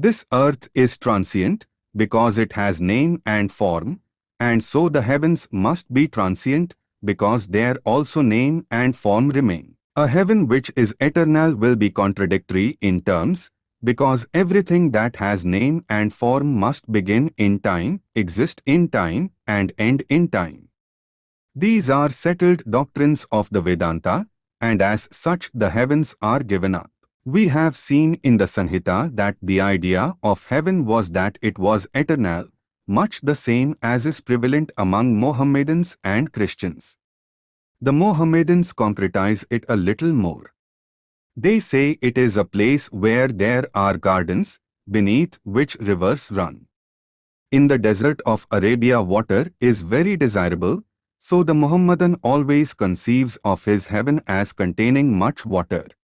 This earth is transient, because it has name and form, and so the heavens must be transient, because there also name and form remain. A heaven which is eternal will be contradictory in terms, because everything that has name and form must begin in time, exist in time, and end in time. These are settled doctrines of the Vedanta, and as such the heavens are given up. We have seen in the Sanhita that the idea of heaven was that it was eternal, much the same as is prevalent among Mohammedans and Christians. The Mohammedans concretize it a little more. They say it is a place where there are gardens, beneath which rivers run. In the desert of Arabia water is very desirable, so the Mohammedan always conceives of his heaven as containing much water.